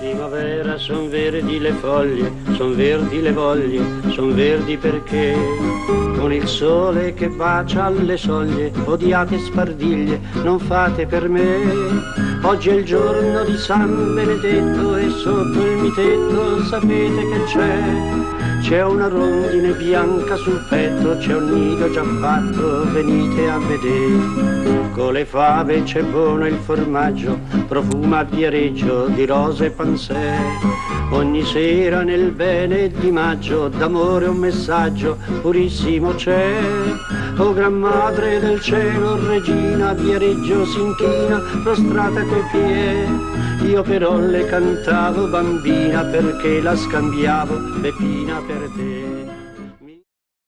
Primavera son verdi le foglie, son verdi le voglie, son verdi perché con il sole che bacia alle soglie, odiate spardiglie, non fate per me. Oggi è il giorno di San Benedetto e sotto il mitetto sapete che c'è. C'è una rondine bianca sul petto, c'è un nido già fatto, venite a vedere. Con le fave c'è buono il formaggio, profuma a viareggio di rose e pansè. Ogni sera nel bene di maggio, d'amore un messaggio purissimo c'è. O gran madre del cielo, regina, viareggio s'inchina, prostrata coi piedi. Io però le cantavo bambina perché la scambiavo Peppina per te.